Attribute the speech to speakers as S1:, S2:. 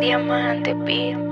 S1: Diamante Beat.